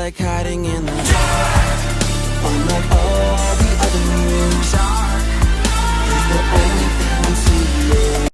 like hiding in the dark.